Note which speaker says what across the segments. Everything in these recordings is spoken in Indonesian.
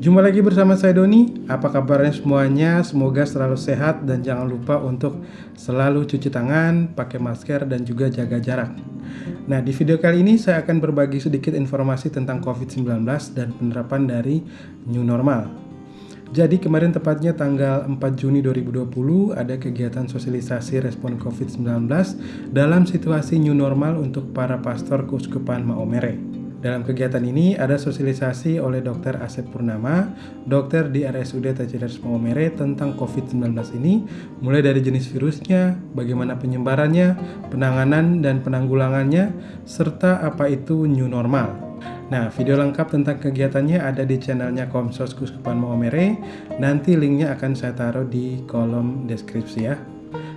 Speaker 1: Jumpa lagi bersama saya Doni. Apa kabarnya semuanya? Semoga selalu sehat dan jangan lupa untuk selalu cuci tangan, pakai masker dan juga jaga jarak. Nah, di video kali ini saya akan berbagi sedikit informasi tentang COVID-19 dan penerapan dari new normal. Jadi kemarin tepatnya tanggal 4 Juni 2020 ada kegiatan sosialisasi respon COVID-19 dalam situasi new normal untuk para pastor Keuskupan Maomere. Dalam kegiatan ini ada sosialisasi oleh Dr. Asep Purnama, dokter di RSUD Tajidas Maumere tentang COVID-19 ini, mulai dari jenis virusnya, bagaimana penyebarannya, penanganan dan penanggulangannya, serta apa itu new normal. Nah, video lengkap tentang kegiatannya ada di channelnya Komsos Kuskupan Maumere. Nanti linknya akan saya taruh di kolom deskripsi ya.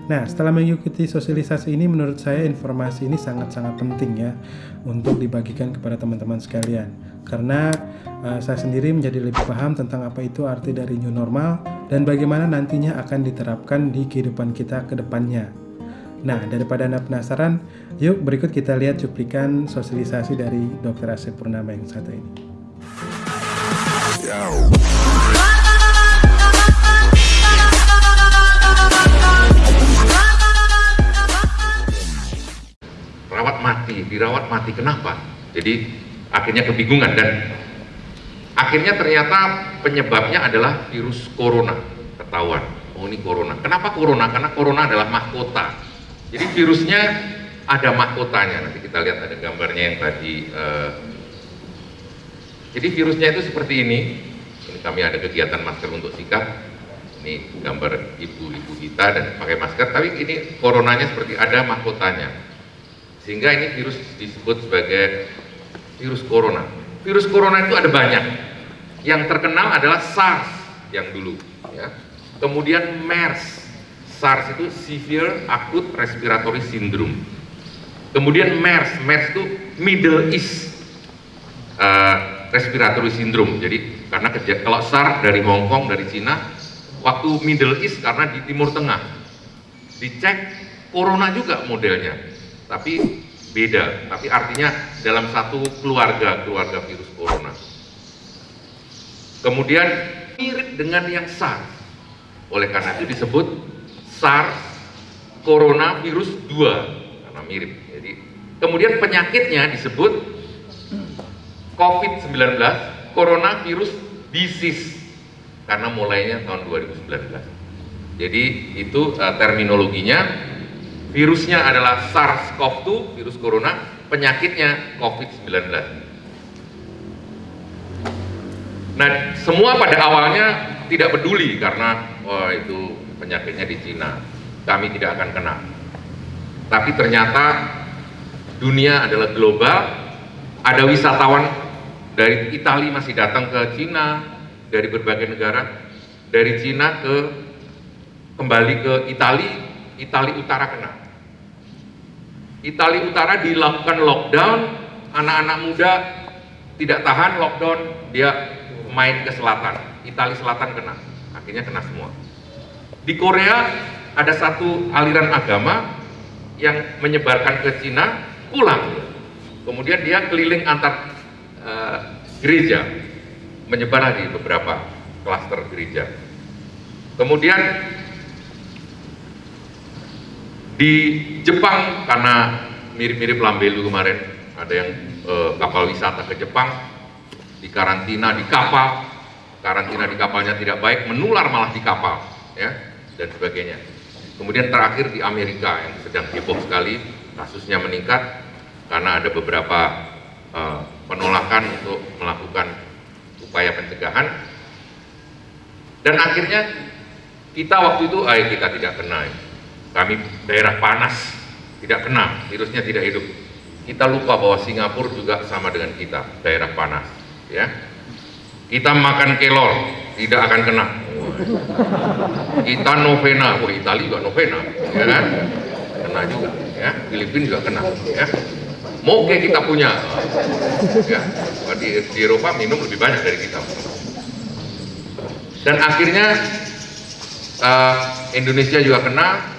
Speaker 1: Nah, setelah mengikuti sosialisasi ini, menurut saya informasi ini sangat-sangat penting ya untuk dibagikan kepada teman-teman sekalian. Karena uh, saya sendiri menjadi lebih paham tentang apa itu arti dari new normal dan bagaimana nantinya akan diterapkan di kehidupan kita ke depannya. Nah, daripada Anda penasaran, yuk berikut kita lihat cuplikan sosialisasi dari Dr. Asep Purnama yang satu ini.
Speaker 2: Mati, dirawat mati. Kenapa? Jadi akhirnya kebingungan dan akhirnya ternyata penyebabnya adalah virus corona. Ketahuan, oh ini corona. Kenapa corona? Karena corona adalah mahkota. Jadi virusnya ada mahkotanya. Nanti kita lihat ada gambarnya yang tadi. Uh, jadi virusnya itu seperti ini. Ini kami ada kegiatan masker untuk sikap. Ini gambar ibu-ibu kita dan pakai masker. Tapi ini coronanya seperti ada mahkotanya sehingga ini virus disebut sebagai virus corona. Virus corona itu ada banyak. Yang terkenal adalah SARS yang dulu. Ya. Kemudian MERS. SARS itu Severe Acute Respiratory Syndrome. Kemudian MERS. MERS itu Middle East uh, Respiratory Syndrome. Jadi karena kalau SARS dari Hong Kong, dari Cina, waktu Middle East karena di Timur Tengah. Dicek corona juga modelnya tapi beda, tapi artinya dalam satu keluarga, keluarga virus corona. Kemudian mirip dengan yang SARS. Oleh karena itu disebut SARS coronavirus 2 karena mirip. Jadi kemudian penyakitnya disebut COVID-19 coronavirus disease karena mulainya tahun 2019. Jadi itu uh, terminologinya Virusnya adalah SARS-CoV-2, virus corona, penyakitnya COVID-19. Nah, semua pada awalnya tidak peduli karena oh, itu penyakitnya di Cina. Kami tidak akan kena. Tapi ternyata dunia adalah global. Ada wisatawan dari Italia masih datang ke Cina, dari berbagai negara, dari Cina ke kembali ke Italia, Italia Utara kena. Italia Utara dilakukan lockdown, anak-anak muda tidak tahan lockdown, dia main ke selatan. Italia Selatan kena, akhirnya kena semua. Di Korea ada satu aliran agama yang menyebarkan ke Cina, pulang. Kemudian dia keliling antar uh, gereja, menyebar di beberapa klaster gereja. Kemudian di Jepang karena mirip-mirip Lambelu kemarin, ada yang e, kapal wisata ke Jepang, di karantina di kapal, karantina di kapalnya tidak baik, menular malah di kapal, ya, dan sebagainya. Kemudian terakhir di Amerika yang sedang heboh sekali, kasusnya meningkat karena ada beberapa e, penolakan untuk melakukan upaya pencegahan. Dan akhirnya kita waktu itu, ayo kita tidak kena. Kami daerah panas, tidak kena, virusnya tidak hidup. Kita lupa bahwa Singapura juga sama dengan kita, daerah panas. Ya, kita makan kelor, tidak akan kena. Kita novena, oh Italia juga novena, ya kan? Kena juga, ya. Filipina juga kena, ya. Moge kita punya, ya. Di, di Eropa minum lebih banyak dari kita. Dan akhirnya uh, Indonesia juga kena,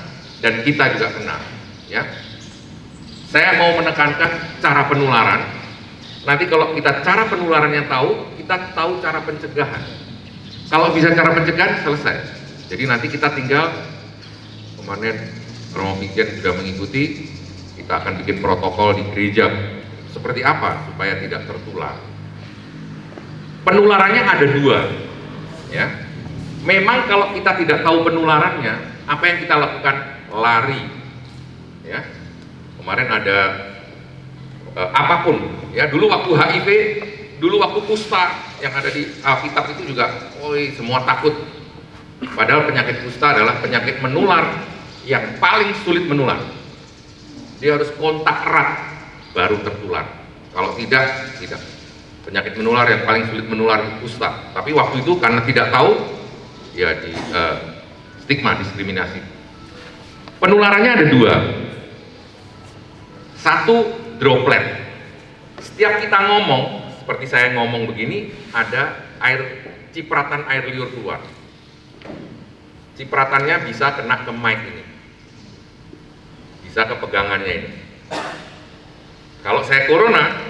Speaker 2: dan kita juga kena ya saya mau menekankan cara penularan nanti kalau kita cara penularan yang tahu kita tahu cara pencegahan. Kalau bisa cara pencegahan selesai. Jadi nanti kita tinggal kemarin Romo Pikian sudah mengikuti, kita akan bikin protokol di gereja seperti apa supaya tidak tertular. Penularannya ada dua, ya. Memang kalau kita tidak tahu penularannya, apa yang kita lakukan? Lari, ya. Kemarin ada eh, apa pun, ya. Dulu waktu HIV, dulu waktu kusta yang ada di Alkitab itu juga, oi semua takut. Padahal penyakit kusta adalah penyakit menular yang paling sulit menular. Dia harus kontak erat baru tertular. Kalau tidak, tidak. Penyakit menular yang paling sulit menular kusta. Tapi waktu itu karena tidak tahu, ya di uh, stigma, diskriminasi. Penularannya ada dua. Satu droplet. Setiap kita ngomong, seperti saya ngomong begini, ada air cipratan air liur keluar. Cipratannya bisa kena ke mic ini bisa ke pegangannya ini. Kalau saya corona,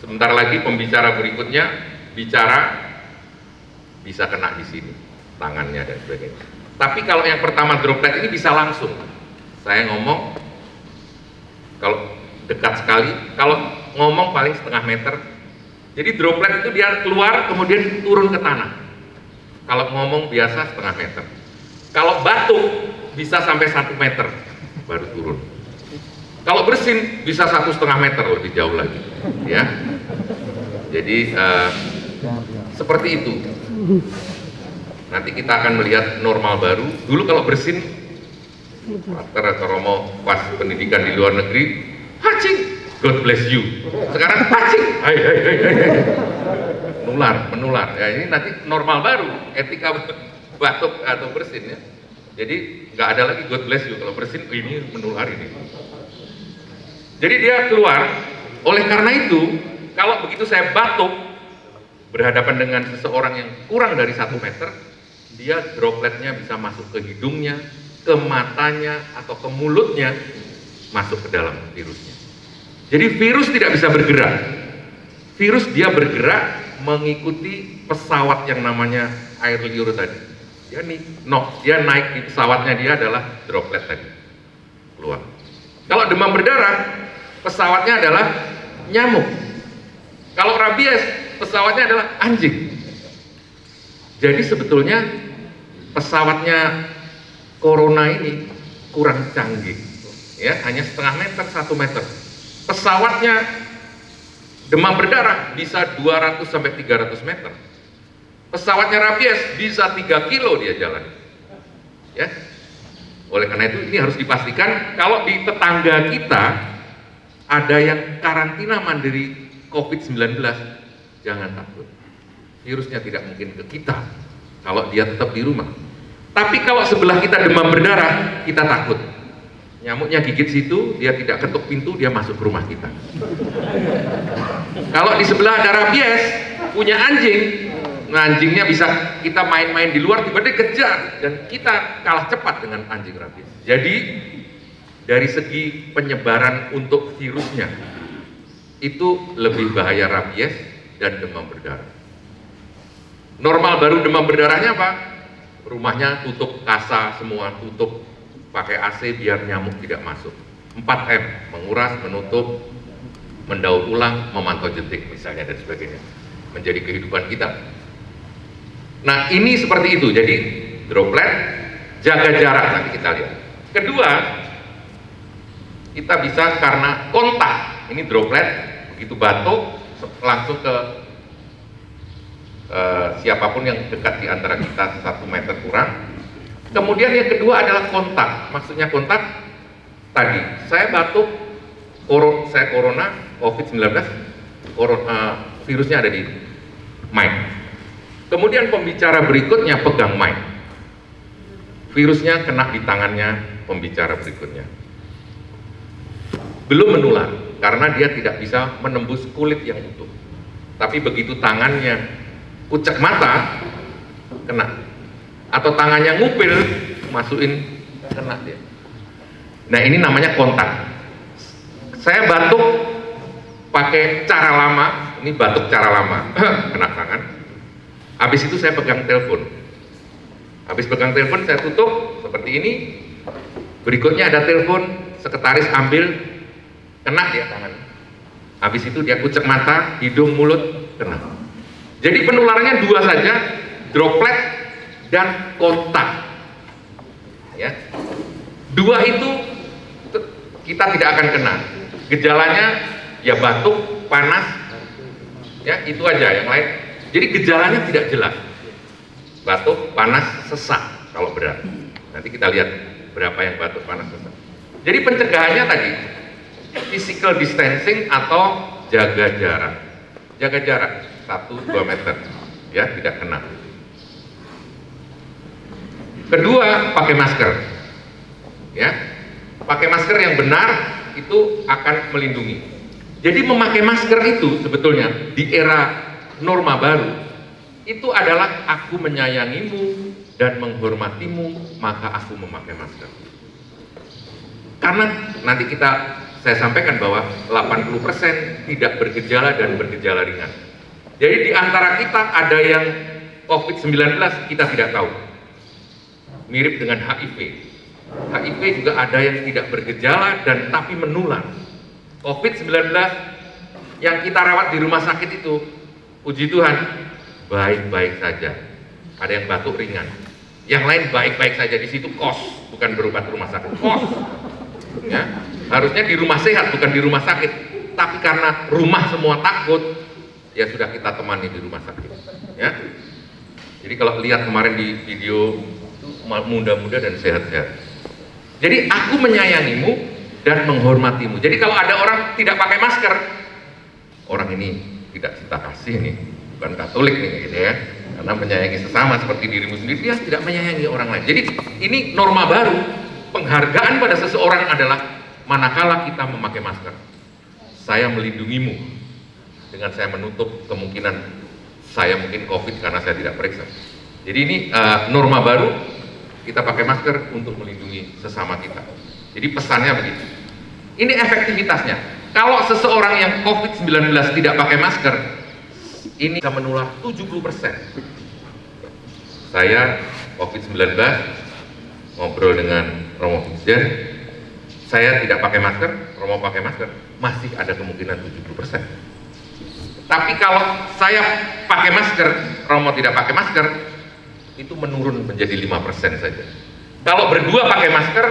Speaker 2: sebentar lagi pembicara berikutnya bicara bisa kena di sini, tangannya dan sebagainya. Tapi kalau yang pertama droplet ini bisa langsung. Saya ngomong, kalau dekat sekali, kalau ngomong paling setengah meter. Jadi droplet itu dia keluar kemudian turun ke tanah. Kalau ngomong biasa setengah meter. Kalau batuk bisa sampai satu meter baru turun. Kalau bersin bisa satu setengah meter lebih jauh lagi, ya. Jadi uh, seperti itu. Nanti kita akan melihat normal baru. Dulu kalau bersin, Pater atau Romo pas pendidikan di luar negeri, hacing, God bless you. Sekarang hacing, hai hai hai hai. Menular, menular. Ya ini nanti normal baru, etika batuk atau bersin ya. Jadi nggak ada lagi God bless you kalau bersin ini menular ini. Jadi dia keluar, oleh karena itu, kalau begitu saya batuk, berhadapan dengan seseorang yang kurang dari satu meter, dia dropletnya bisa masuk ke hidungnya, ke matanya, atau ke mulutnya, masuk ke dalam virusnya. Jadi virus tidak bisa bergerak. Virus dia bergerak mengikuti pesawat yang namanya air liur tadi. Dia nih, no, dia naik di pesawatnya dia adalah droplet tadi keluar. Kalau demam berdarah, pesawatnya adalah nyamuk. Kalau rabies, pesawatnya adalah anjing. Jadi sebetulnya pesawatnya corona ini kurang canggih. Ya, hanya setengah meter, satu meter. Pesawatnya demam berdarah bisa 200 sampai 300 meter. Pesawatnya rabies bisa 3 kilo dia jalan. Ya. Oleh karena itu ini harus dipastikan kalau di tetangga kita ada yang karantina mandiri COVID-19, jangan takut. Virusnya tidak mungkin ke kita kalau dia tetap di rumah. Tapi kalau sebelah kita demam berdarah, kita takut. Nyamuknya gigit situ, dia tidak ketuk pintu, dia masuk ke rumah kita. kalau di sebelah ada rabies, punya anjing, nah anjingnya bisa kita main-main di luar, tiba-tiba kejar, dan kita kalah cepat dengan anjing rabies. Jadi dari segi penyebaran untuk virusnya itu lebih bahaya rabies dan demam berdarah. Normal baru demam berdarahnya apa? Rumahnya tutup kasa semua, tutup pakai AC biar nyamuk tidak masuk. 4M, menguras, menutup, mendaur ulang, memantau jentik misalnya dan sebagainya. Menjadi kehidupan kita. Nah ini seperti itu, jadi droplet, jaga jarak nanti kita lihat. Kedua, kita bisa karena kontak ini droplet begitu batuk langsung ke uh, siapa pun yang dekat di antara kita satu meter kurang. Kemudian yang kedua adalah kontak. Maksudnya kontak tadi. Saya batuk koro, saya corona covid 19 corona, uh, virusnya ada di mic. Kemudian pembicara berikutnya pegang mic. Virusnya kena di tangannya pembicara berikutnya. Belum menular karena dia tidak bisa menembus kulit yang utuh. Tapi begitu tangannya kucek mata, kena. Atau tangannya ngupil, masukin, kena dia. Nah ini namanya kontak. Saya batuk pakai cara lama, ini batuk cara lama, kena tangan. habis itu saya pegang telepon. Habis pegang telepon saya tutup. Seperti ini. Berikutnya ada telepon. Sekretaris ambil. Kena dia tangan habis itu dia kucek mata hidung mulut kena jadi penularannya dua saja droplet dan kontak. Ya. Dua itu kita tidak akan kena. Gejalanya ya batuk panas ya itu aja yang lain. Jadi gejalanya tidak jelas. Batuk panas sesak kalau berat. Nanti kita lihat berapa yang batuk panas sesak. Jadi pencegahannya tadi physical distancing atau jaga jarak. Jaga jarak 1-2 meter ya tidak kena. Kedua pakai masker ya. Pakai masker yang benar itu akan melindungi. Jadi memakai masker itu sebetulnya di era norma baru itu adalah aku menyayangimu dan menghormatimu maka aku memakai masker. Karena nanti kita saya sampaikan bahwa 80% tidak bergejala dan bergejala ringan jadi di antara kita ada yang COVID-19 kita tidak tahu. Mirip dengan HIV HIV juga ada yang tidak bergejala dan tapi menular. COVID-19 yang kita rawat di rumah sakit itu puji Tuhan baik-baik saja. Ada yang batuk ringan. Yang lain baik-baik saja. Di situ kos bukan berobat rumah sakit. Kos. Ya. Harusnya di rumah sehat bukan di rumah sakit. Tapi karena rumah semua takut ya sudah kita temani di rumah sakit ya. Jadi kalau lihat kemarin di video muda-muda dan sehat-sehat. Jadi aku menyayangimu dan menghormatimu. Jadi kalau ada orang tidak pakai masker orang ini tidak cinta kasih nih bukan katolik nih gitu ya. Karena menyayangi sesama seperti dirimu sendiri dia tidak menyayangi orang lain. Jadi ini norma baru. Penghargaan pada seseorang adalah manakala kita memakai masker. Saya melindungimu dengan saya menutup kemungkinan saya mungkin covid karena saya tidak periksa. Jadi ini uh, norma baru kita pakai masker untuk melindungi sesama kita. Jadi pesannya begitu ini efektivitasnya. Kalau seseorang yang COVID-19 tidak pakai masker ini bisa menular 70% saya COVID-19 ngobrol dengan Romo Fitzger saya tidak pakai masker, Romo pakai masker. Masih ada kemungkinan 70% tapi kalau saya pakai masker, Romo tidak pakai masker itu menurun menjadi 5% saja kalau berdua pakai masker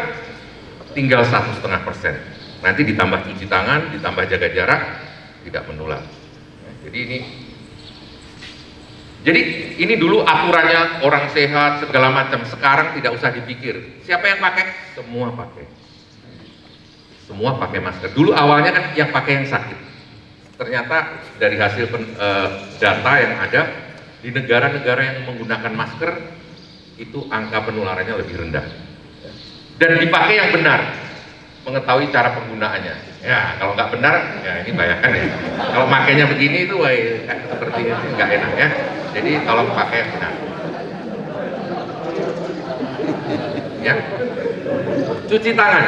Speaker 2: tinggal satu setengah persen nanti ditambah cuci tangan, ditambah jaga jarak tidak menular jadi ini jadi ini dulu aturannya orang sehat segala macam. Sekarang tidak usah dipikir. Siapa yang pakai? Semua pakai. Semua pakai masker. Dulu awalnya kan yang pakai yang sakit. Ternyata dari hasil pen, e, data yang ada di negara-negara yang menggunakan masker itu angka penularannya lebih rendah. Dan dipakai yang benar. Mengetahui cara penggunaannya. Ya, kalau nggak benar, ya ini bayangkan ya. Kalau makainya begini itu, wah, seperti ini nggak enak ya. Jadi tolong pakai yang benar. Ya. Cuci tangan.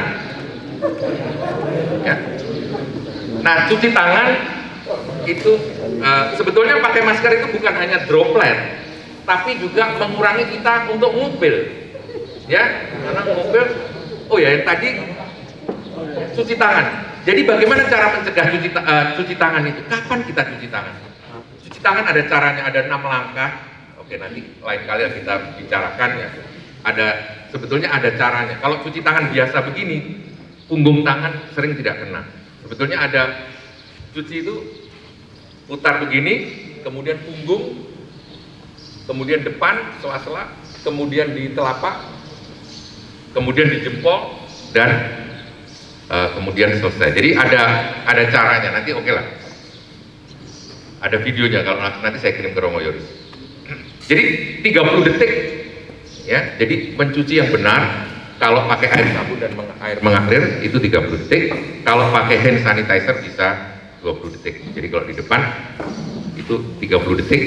Speaker 2: Ya. Nah, cuci tangan itu uh, sebetulnya pakai masker itu bukan hanya droplet, tapi juga mengurangi kita untuk mobil. Ya, karena mobil oh ya yang tadi cuci tangan. Jadi bagaimana cara mencegah cuci, uh, cuci tangan itu? Kapan kita cuci tangan? Cuci tangan ada caranya, ada enam langkah. Oke nanti lain kali kita bicarakan ya. Ada sebetulnya ada caranya. Kalau cuci tangan biasa begini, punggung tangan sering tidak kena. Sebetulnya ada cuci itu putar begini, kemudian punggung, kemudian depan sela-sela, kemudian di telapak, kemudian di jempol dan uh, kemudian selesai. Jadi ada ada caranya. Nanti oke okay lah. Ada videonya kalau nanti saya kirim ke Romo Yoris. Jadi 30 detik ya. Jadi mencuci yang benar kalau pakai air sabun dan air mengalir itu 30 detik. Kalau pakai hand sanitizer bisa 20 detik. Jadi kalau di depan itu 30 detik.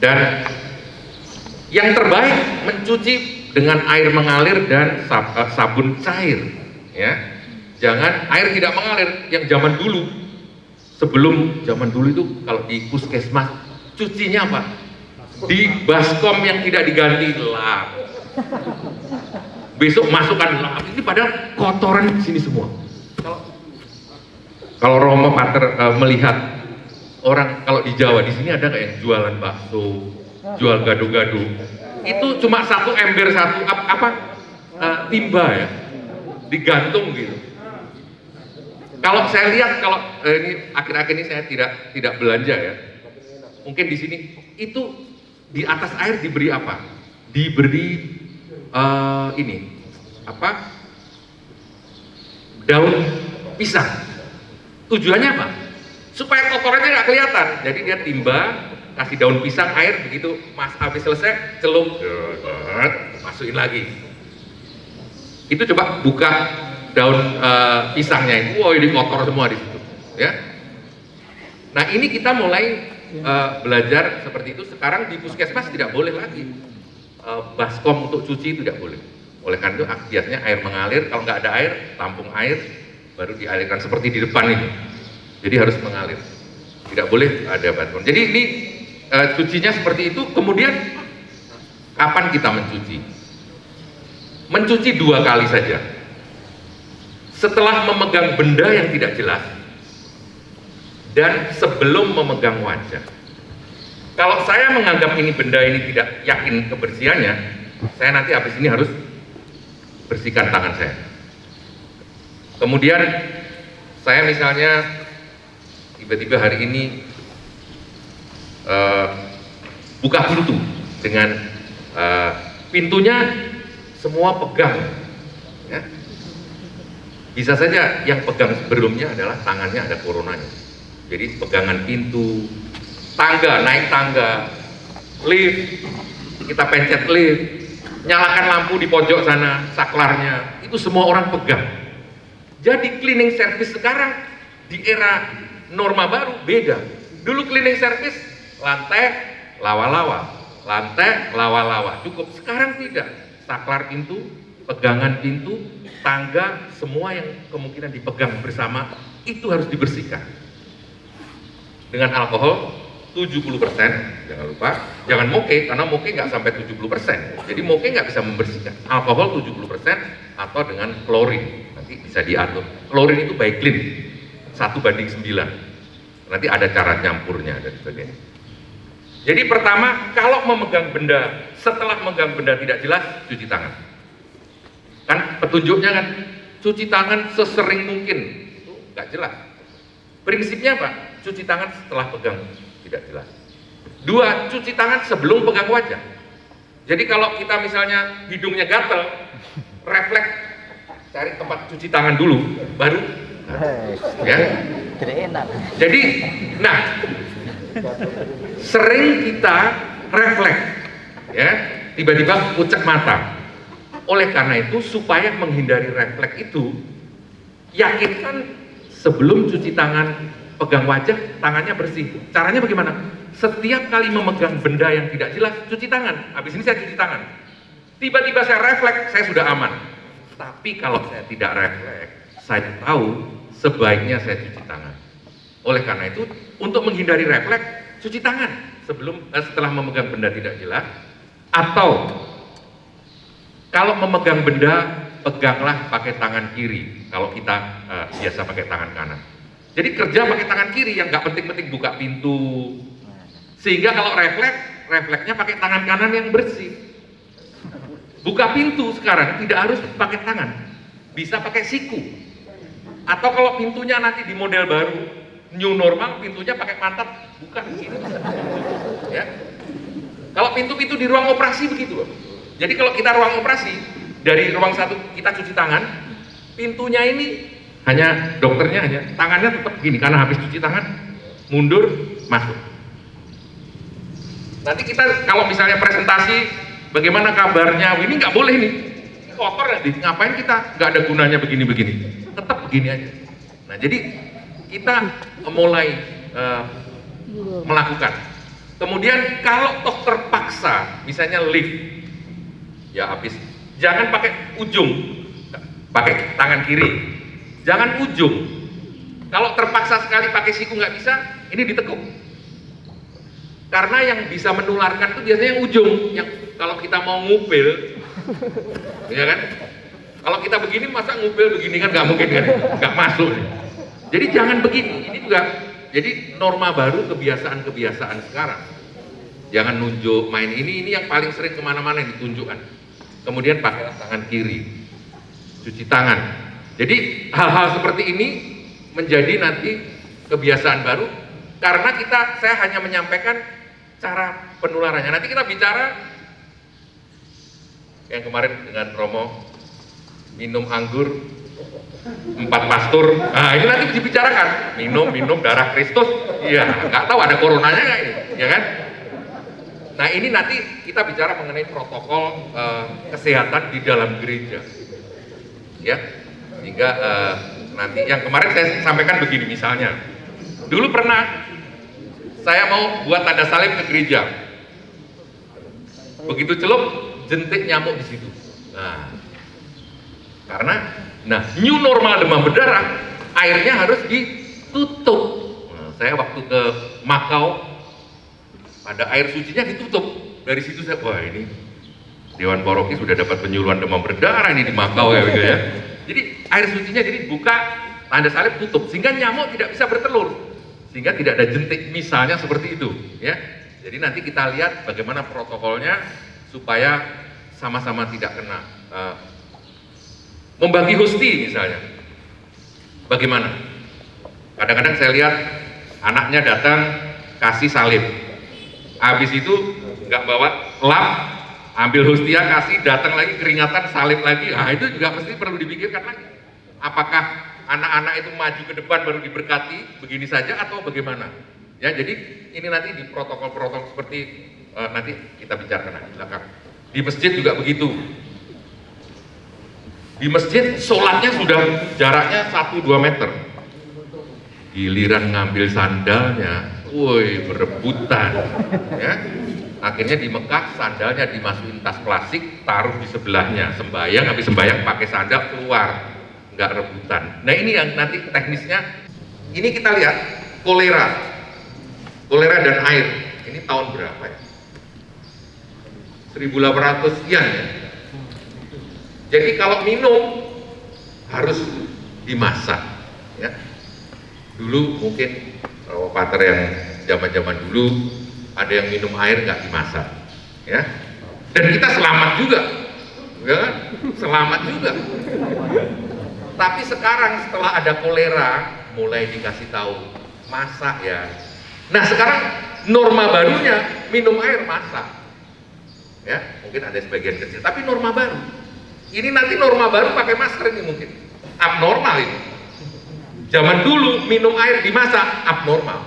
Speaker 2: Dan yang terbaik mencuci dengan air mengalir dan eh, sabun cair ya jangan air tidak mengalir yang zaman dulu sebelum zaman dulu itu kalau di puskesmas cucinya apa? Di baskom yang tidak diganti lap. Besok masukkan lap. Ini padahal kotoran di sini semua. Kalau Romo Pater uh, melihat orang kalau di Jawa di sini ada nggak yang jualan bakso, jual gado-gado, itu cuma satu ember satu apa, apa uh, timba ya, digantung gitu. Kalau saya lihat kalau eh, ini akhir-akhir ini saya tidak tidak belanja ya, mungkin di sini itu di atas air diberi apa? Diberi uh, ini apa? Daun pisang. Tujuannya apa? Supaya kotorannya nggak kelihatan. Jadi dia timba, kasih daun pisang, air, begitu mas habis selesai, celup, masukin lagi. Itu coba buka daun uh, pisangnya itu, wow ini kotor semua di situ, ya. Nah ini kita mulai uh, belajar seperti itu. Sekarang di puskesmas tidak boleh lagi uh, baskom untuk cuci tidak boleh. Oleh karena itu biasanya air mengalir, kalau nggak ada air, tampung air, baru dialirkan seperti di depan ini. Jadi harus mengalir. Tidak boleh ada baskom. Jadi ini uh, cucinya seperti itu. Kemudian kapan kita mencuci? Mencuci dua kali saja setelah memegang benda yang tidak jelas dan sebelum memegang wajah. Kalau saya menganggap ini benda ini tidak yakin kebersihannya, saya nanti habis ini harus bersihkan tangan saya. Kemudian saya misalnya tiba-tiba hari ini uh, buka pintu dengan uh, pintunya semua pegang, ya, bisa saja yang pegang sebelumnya adalah tangannya ada coronanya. Jadi pegangan pintu, tangga, naik tangga, lift, kita pencet lift, nyalakan lampu di pojok sana, saklarnya, itu semua orang pegang. Jadi cleaning service sekarang di era norma baru beda. Dulu cleaning service lantai lawa-lawa, lantai lawa-lawa, cukup. Sekarang tidak, saklar pintu, pegangan pintu, tangga, semua yang kemungkinan dipegang bersama itu harus dibersihkan. Dengan alkohol 70%, jangan lupa, jangan moke, karena moke nggak sampai 70%. Jadi moke nggak bisa membersihkan. Alkohol 70% atau dengan klorin, nanti bisa diatur. Klorin itu baik clean, satu banding 9. Nanti ada cara nyampurnya dan sebagainya. Jadi pertama, kalau memegang benda, setelah memegang benda tidak jelas, cuci tangan Kan petunjuknya kan cuci tangan sesering mungkin. Itu nggak jelas. Prinsipnya apa? Cuci tangan setelah pegang tidak jelas. Dua, cuci tangan sebelum pegang wajah. Jadi kalau kita misalnya hidungnya gatel, refleks cari tempat cuci tangan dulu, baru ya. Jadi, nah, sering kita refleks, ya, tiba-tiba pucak mata, oleh karena itu, supaya menghindari refleks itu, yakinkan sebelum cuci tangan, pegang wajah, tangannya bersih. Caranya bagaimana? Setiap kali memegang benda yang tidak jelas, cuci tangan. Habis ini saya cuci tangan. Tiba-tiba saya refleks, saya sudah aman. Tapi kalau saya tidak refleks, saya tahu sebaiknya saya cuci tangan. Oleh karena itu, untuk menghindari refleks, cuci tangan sebelum eh, setelah memegang benda tidak jelas atau kalau memegang benda, peganglah pakai tangan kiri. Kalau kita uh, biasa pakai tangan kanan. Jadi kerja pakai tangan kiri yang nggak penting-penting buka pintu. Sehingga kalau refleks, refleksnya pakai tangan kanan yang bersih. Buka pintu sekarang tidak harus pakai tangan, bisa pakai siku. Atau kalau pintunya nanti di model baru, new normal, pintunya pakai pantat, buka gini. Ya. Kalau pintu-pintu di ruang operasi begitu jadi kalau kita ruang operasi, dari ruang satu kita cuci tangan, pintunya ini hanya dokternya hanya tangannya tetap gini karena habis cuci tangan mundur masuk. Nanti kita kalau misalnya presentasi bagaimana kabarnya, ini nggak boleh nih kotor nanti ngapain kita? Nggak ada gunanya begini-begini, tetap begini aja. Nah jadi kita mulai uh, melakukan. Kemudian kalau toh terpaksa, misalnya lift. Ya habis. Jangan pakai ujung. Pakai tangan kiri. Jangan ujung. Kalau terpaksa sekali pakai siku nggak bisa ini ditekuk. Karena yang bisa menularkan itu biasanya yang ujung, yang kalau kita mau ngupil, ya kan? Kalau kita begini masa ngupil begini kan nggak mungkin kan, nggak masuk. Nih. Jadi jangan begini. Ini juga jadi norma baru kebiasaan-kebiasaan sekarang. Jangan nunjuk main ini, ini yang paling sering ke mana-mana yang ditunjukkan. Kemudian pakai tangan kiri, cuci tangan. Jadi hal-hal seperti ini menjadi nanti kebiasaan baru karena kita saya hanya menyampaikan cara penularannya. Nanti kita bicara yang kemarin dengan Romo minum anggur empat pastur. Nah ini nanti dibicarakan minum minum darah Kristus. Iya nggak tahu ada coronanya nggak ini, ya kan? Nah ini nanti kita bicara mengenai protokol uh, kesehatan di dalam gereja, ya. Sehingga uh, nanti yang kemarin saya sampaikan begini misalnya, dulu pernah saya mau buat tanda salib ke gereja, begitu celup jentik nyamuk di situ. Nah, karena nah new normal demam berdarah airnya harus ditutup. Nah, saya waktu ke Makau ada air sucinya ditutup. Dari situ saya wah ini Dewan Paroki sudah dapat penyuluhan demam berdarah ini di Makau ya gitu ya. Jadi air sucinya jadi buka tanda salib tutup sehingga nyamuk tidak bisa bertelur. Sehingga tidak ada jentik misalnya seperti itu ya. Jadi nanti kita lihat bagaimana protokolnya supaya sama-sama tidak kena uh, membagi hosti misalnya. Bagaimana? Kadang-kadang saya lihat anaknya datang kasih salib, habis itu nggak bawa lap, ambil hostia kasih, datang lagi keringatan salib lagi, nah itu juga mesti perlu dipikirkan lagi. Apakah anak-anak itu maju ke depan baru diberkati begini saja atau bagaimana? Ya, jadi ini nanti di protokol-protokol seperti uh, nanti kita bicarakan di belakang. Di masjid juga begitu. Di masjid sholatnya sudah jaraknya 1-2 meter. Giliran ngambil sandalnya, woi berebutan. Ya. Akhirnya di Mekah sandalnya dimasukin tas plastik, taruh di sebelahnya. Sembayang, habis sembayang pakai sandal keluar. Nggak rebutan. Nah ini yang nanti teknisnya, ini kita lihat kolera. Kolera dan air. Ini tahun berapa ya? 1800 sekian ya. Jadi kalau minum harus dimasak ya. Dulu mungkin kalau pater yang zaman-zaman dulu ada yang minum air nggak dimasak ya. Dan kita selamat juga. Ya kan? Selamat juga. Tapi sekarang setelah ada kolera mulai dikasih tahu masak ya. Nah, sekarang norma barunya minum air masak ya. Mungkin ada sebagian kecil. Tapi norma baru. Ini nanti norma baru pakai masker ini mungkin. Abnormal ini. Zaman dulu minum air dimasak abnormal.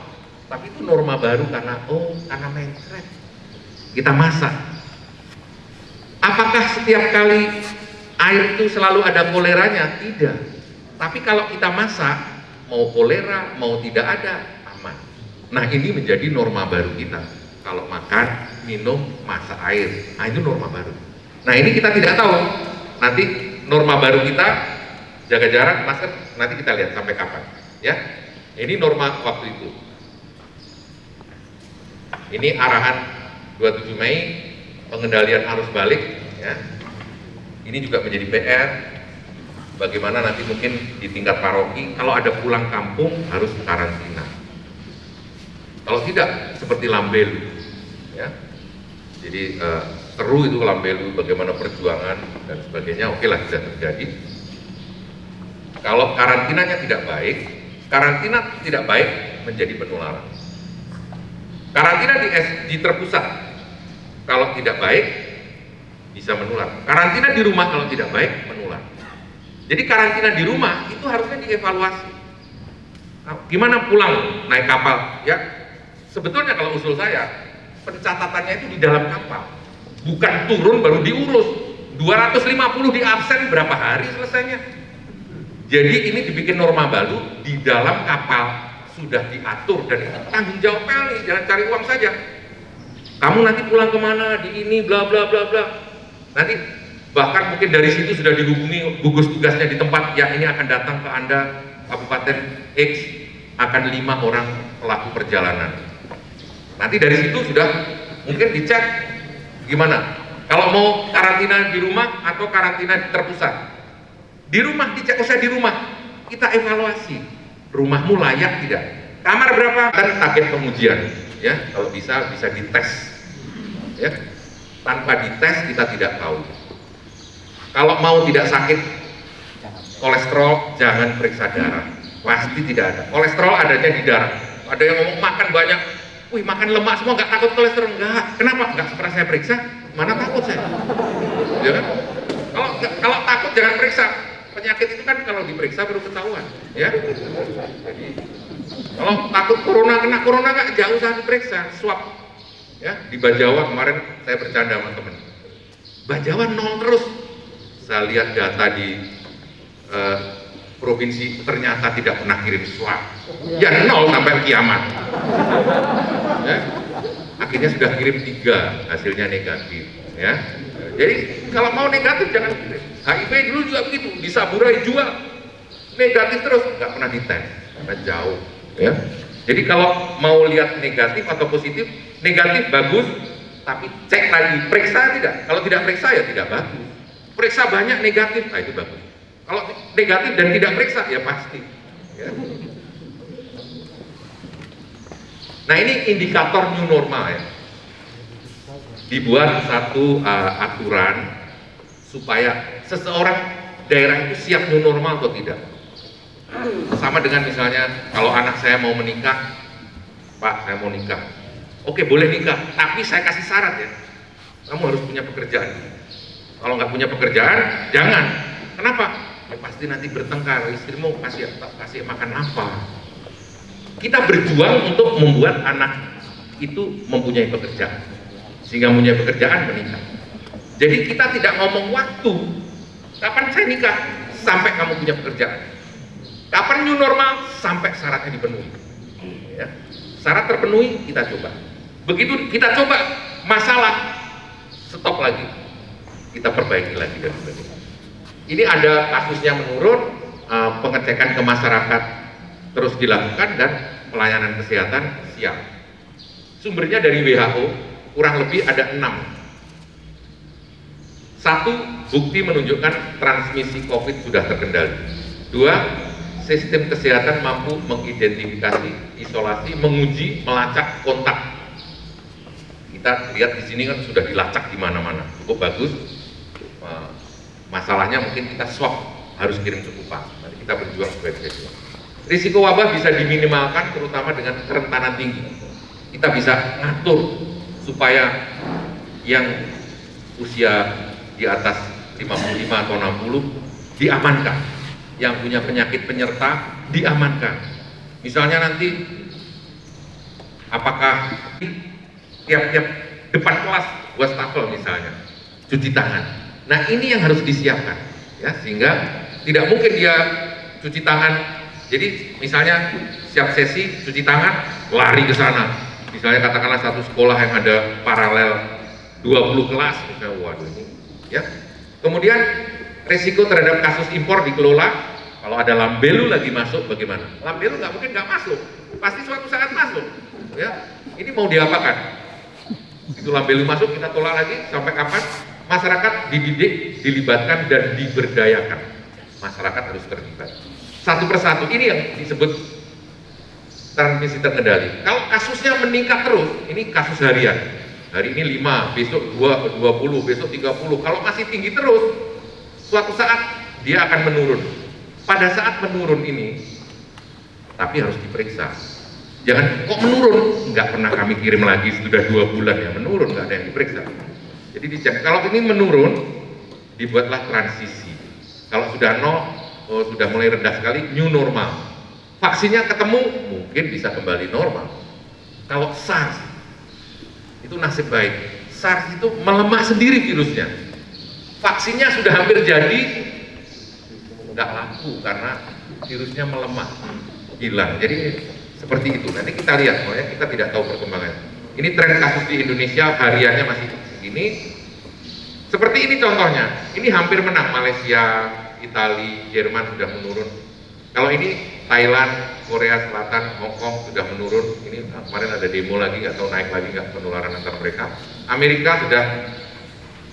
Speaker 2: Tapi itu norma baru karena oh karena mencret kita masak. Apakah setiap kali air itu selalu ada koleranya? Tidak. Tapi kalau kita masak mau kolera mau tidak ada aman. Nah ini menjadi norma baru kita kalau makan minum masak air. Nah itu norma baru. Nah ini kita tidak tahu. Nanti norma baru kita jaga jarak, masker. Nanti kita lihat sampai kapan. Ya, ini norma waktu itu. Ini arahan 27 Mei pengendalian arus balik. Ya. Ini juga menjadi PR. Bagaimana nanti mungkin di tingkat paroki, kalau ada pulang kampung harus karantina. Kalau tidak, seperti Lambelu, jadi uh, seru itu Lambelu bagaimana perjuangan dan sebagainya. Oke lah bisa terjadi. Kalau karantinanya tidak baik karantina tidak baik menjadi penularan. Karantina di, di terpusat. Kalau tidak baik bisa menular. Karantina di rumah kalau tidak baik menular. Jadi karantina di rumah itu harusnya dievaluasi. Nah, gimana pulang naik kapal? Ya sebetulnya kalau usul saya pencatatannya itu di dalam kapal. Bukan turun baru diurus. 250 di absen berapa hari selesainya? Jadi ini dibikin norma baru di dalam kapal sudah diatur dan itu tanggung jawab nih jangan cari uang saja. Kamu nanti pulang ke mana di ini bla bla bla bla. Nanti bahkan mungkin dari situ sudah dihubungi gugus tugasnya di tempat yang ini akan datang ke anda Kabupaten X akan lima orang pelaku perjalanan Nanti dari situ sudah mungkin dicek gimana. Kalau mau karantina di rumah atau karantina terpusat. Di rumah dicek, usah di rumah. Kita evaluasi. Rumahmu layak tidak? Kamar berapa? Dan target pengujian. Ya, kalau bisa bisa dites. Ya, tanpa dites kita tidak tahu. Kalau mau tidak sakit kolesterol jangan periksa darah pasti tidak ada kolesterol adanya di darah ada yang ngomong makan banyak wih makan lemak semua nggak takut kolesterol? Enggak kenapa? Nggak pernah saya periksa mana takut saya? Ya kan? Kalau kalau takut jangan periksa. Penyakit itu kan kalau diperiksa baru ketahuan ya. Jadi kalau takut corona kena corona nggak jauh usah diperiksa swab. Ya di Bajawa kemarin saya bercanda sama temen. Bajawa nol terus. Saya lihat data di uh, provinsi ternyata tidak pernah kirim swab ya nol sampai kiamat. Ya. akhirnya sudah kirim tiga hasilnya negatif ya. Jadi kalau mau negatif jangan kirim. HIV dulu juga begitu. Disaburai jual negatif terus. Nggak pernah dites karena jauh ya. Jadi kalau mau lihat negatif atau positif negatif bagus tapi cek lagi periksa tidak? Kalau tidak periksa ya tidak bagus. Periksa banyak negatif nah itu bagus kalau negatif dan tidak periksa ya pasti. Ya. Nah ini indikator new normal ya. Dibuat satu uh, aturan supaya seseorang daerah itu siap new normal atau tidak. Sama dengan misalnya kalau anak saya mau menikah, Pak saya mau nikah. Oke boleh nikah, tapi saya kasih syarat ya. Kamu harus punya pekerjaan. Kalau nggak punya pekerjaan, jangan. Kenapa? Ya pasti nanti bertengkar. Istrimu kasih kasih makan apa? Kita berjuang untuk membuat anak itu mempunyai pekerjaan. Sehingga mempunyai pekerjaan menikah jadi kita tidak ngomong waktu. Kapan saya nikah? Sampai kamu punya pekerjaan. Kapan new normal? Sampai syaratnya dipenuhi. Ya. syarat terpenuhi kita coba. Begitu kita coba masalah stop lagi. Kita perbaiki lagi dan sebagainya ini ada kasusnya menurun, uh, pengecekan ke masyarakat terus dilakukan dan pelayanan kesehatan siap. Sumbernya dari WHO, kurang lebih ada enam. Satu, bukti menunjukkan transmisi COVID sudah terkendali. Dua, sistem kesehatan mampu mengidentifikasi, isolasi, menguji, melacak kontak. Kita lihat di sini kan sudah dilacak di mana-mana, cukup bagus Masalahnya mungkin kita swab harus kirim cekupan. Nanti kita berjuang bisa jual. Risiko wabah bisa diminimalkan terutama dengan kerentanan tinggi. Kita bisa ngatur supaya yang usia di atas 55 atau 60 diamankan. Yang punya penyakit penyerta diamankan. Misalnya nanti apakah tiap-tiap depan kelas wastafel misalnya cuci tangan Nah ini yang harus disiapkan, ya sehingga tidak mungkin dia cuci tangan. Jadi misalnya siap sesi cuci tangan, lari ke sana. Misalnya katakanlah satu sekolah yang ada paralel 20 kelas, misalnya waduh ini, ya. Kemudian resiko terhadap kasus impor dikelola. Kalau ada lambelu lagi masuk, bagaimana? Lambelu nggak mungkin nggak masuk, pasti suatu saat masuk. Ya, ini mau diapakan? Itu lambelu masuk, kita tolak lagi sampai kapan? Masyarakat dididik, dilibatkan dan diberdayakan. Masyarakat harus terlibat. Satu persatu ini yang disebut transmisi terkendali. Kalau kasusnya meningkat terus, ini kasus harian. Hari ini 5, besok 2, 20, besok 30. Kalau masih tinggi terus, suatu saat dia akan menurun. Pada saat menurun ini, tapi harus diperiksa. Jangan kok menurun, nggak pernah kami kirim lagi sudah dua bulan ya menurun, nggak ada yang diperiksa jadi dicek. Kalau ini menurun, dibuatlah transisi. Kalau sudah nol, oh, sudah mulai rendah sekali, new normal. Vaksinnya ketemu, mungkin bisa kembali normal. Kalau SARS, itu nasib baik. SARS itu melemah sendiri virusnya. Vaksinnya sudah hampir jadi, nggak laku karena virusnya melemah, hilang. Jadi seperti itu. Nanti kita lihat, kita tidak tahu perkembangan. Ini tren kasus di Indonesia hariannya masih ini seperti ini contohnya ini hampir menang Malaysia Italia Jerman sudah menurun kalau ini Thailand, Korea Selatan, Hong Kong sudah menurun. Ini kemarin ada demo lagi, tahu naik lagi nggak penularan antar mereka. Amerika sudah,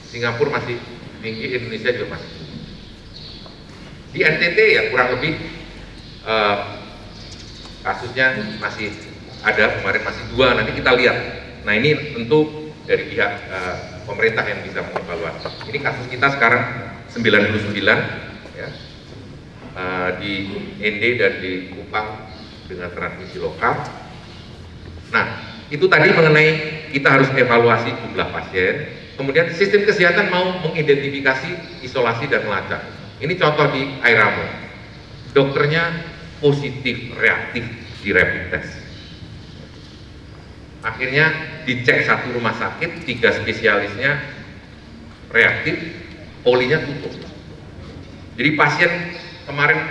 Speaker 2: Singapura masih tinggi, Indonesia juga masih. Di NTT ya kurang lebih uh, kasusnya masih ada kemarin masih dua nanti kita lihat nah ini tentu dari pihak uh, pemerintah yang bisa mengevaluasi. Ini kasus kita sekarang 99 ya. Uh, di ND dan di Kupang dengan transmisi lokal. Nah itu tadi mengenai kita harus evaluasi jumlah pasien kemudian sistem kesehatan mau mengidentifikasi isolasi dan melacak. Ini contoh di Airamo. Dokternya positif reaktif di rapid test. Akhirnya dicek satu rumah sakit, tiga spesialisnya reaktif, polinya tutup. Jadi pasien kemarin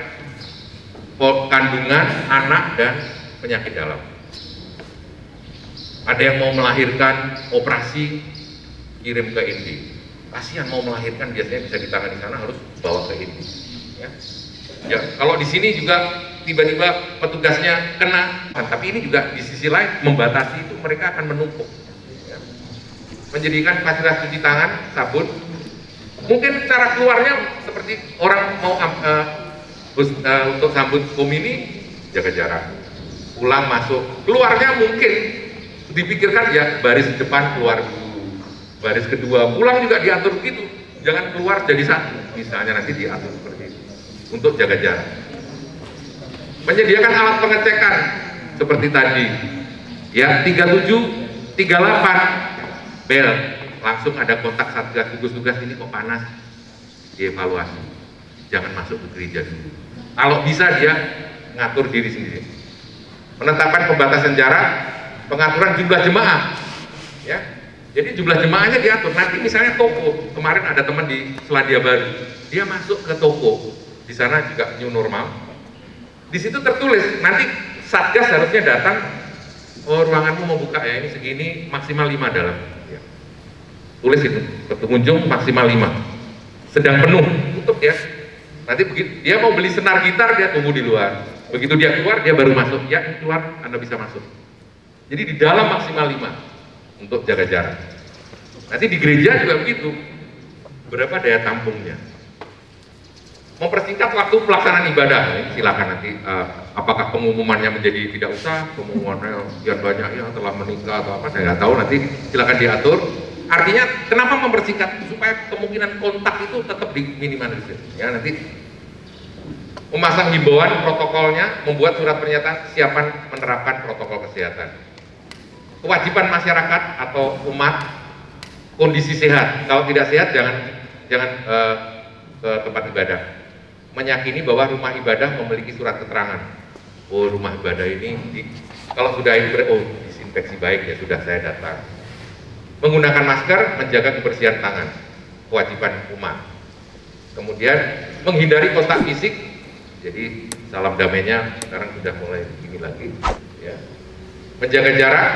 Speaker 2: kandungan, anak, dan penyakit dalam. Ada yang mau melahirkan operasi, kirim ke Indi. Pasien mau melahirkan biasanya bisa ditangani di sana harus bawa ke Indi. Ya. ya, kalau di sini juga tiba-tiba petugasnya kena. Nah, tapi ini juga di sisi lain membatasi itu mereka akan menumpuk. Menjadikan fasilitas cuci tangan sabun. Mungkin cara keluarnya seperti orang mau uh, uh, untuk sambut komini jaga jarak. Pulang masuk. Keluarnya mungkin. Dipikirkan ya baris depan keluar dulu. Baris kedua. Pulang juga diatur begitu. Jangan keluar jadi satu. Misalnya nanti diatur seperti itu. Untuk jaga jarak menyediakan alat pengecekan seperti tadi. Ya 37 38 bel langsung ada kontak satgas tugas-tugas ini kok panas? Dievaluasi. Jangan masuk ke gereja dulu. Kalau bisa dia ngatur diri sendiri. Menetapkan pembatasan jarak pengaturan jumlah jemaah. Ya jadi jumlah jemaahnya diatur. Nanti misalnya toko kemarin ada teman di Selandia Baru dia masuk ke toko. Di sana juga new normal di situ tertulis nanti satgas harusnya datang oh ruanganmu mau buka ya ini segini maksimal 5 dalam. Ya. tulis itu pengunjung maksimal 5 sedang penuh. Tutup ya. Nanti begitu dia mau beli senar gitar dia tunggu di luar. Begitu dia keluar dia baru masuk. Ya keluar anda bisa masuk. Jadi di dalam maksimal 5 untuk jaga jarak. Nanti di gereja juga begitu. Berapa daya tampungnya mempersingkat waktu pelaksanaan ibadah. Silakan nanti uh, apakah pengumumannya menjadi tidak usah pengumumannya sekian banyak yang telah menikah atau apa saya nggak tahu. Nanti silakan diatur. Artinya kenapa mempersingkat? Supaya kemungkinan kontak itu tetap diminimalisir ya nanti memasang himbauan protokolnya membuat surat pernyataan siapan menerapkan protokol kesehatan. Kewajiban masyarakat atau umat kondisi sehat. Kalau tidak sehat jangan jangan uh, ke tempat ibadah meyakini bahwa rumah ibadah memiliki surat keterangan. Oh, rumah ibadah ini di, kalau sudah oh disinfeksi baik ya sudah saya datang. Menggunakan masker, menjaga kebersihan tangan, kewajiban umat. Kemudian menghindari kontak fisik. Jadi salam damainya sekarang sudah mulai begini lagi. Ya. Menjaga jarak,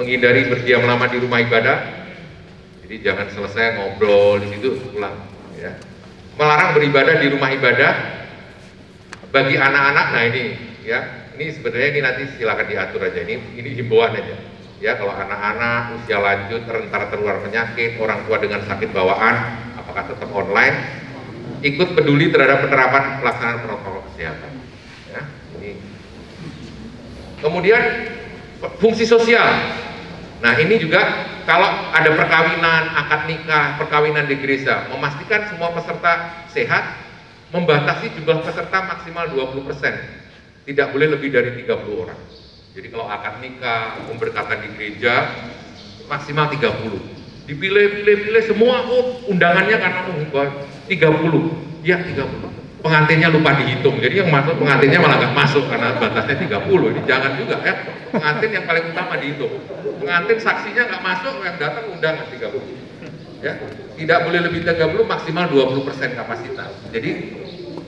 Speaker 2: menghindari berdiam lama di rumah ibadah. Jadi jangan selesai ngobrol di situ pulang. Ya melarang beribadah di rumah ibadah bagi anak-anak. Nah ini ya. Ini sebenarnya ini nanti silakan diatur aja. Ini ini himbauan aja. Ya kalau anak-anak usia lanjut rentan tertular penyakit orang tua dengan sakit bawaan apakah tetap online? Ikut peduli terhadap penerapan pelaksanaan protokol kesehatan. Ya ini. Kemudian fungsi sosial nah ini juga kalau ada perkawinan, akad nikah, perkawinan di gereja, memastikan semua peserta sehat, membatasi jumlah peserta maksimal 20%. Tidak boleh lebih dari 30 orang. Jadi kalau akad nikah, pemberkatan di gereja, maksimal 30. Dipilih, pilih, pilih semua, oh undangannya karena oh, 30. Ya 30 pengantinnya lupa dihitung jadi yang masuk pengantinnya malah nggak masuk karena batasnya 30 ini jangan juga ya pengantin yang paling utama dihitung pengantin saksinya nggak masuk yang datang undangan 30 ya tidak boleh lebih 30 maksimal 20 persen kapasitas. Jadi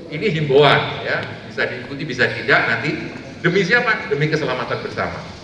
Speaker 2: ini himbauan ya. Bisa diikuti bisa tidak nanti. Demi siapa? Demi keselamatan bersama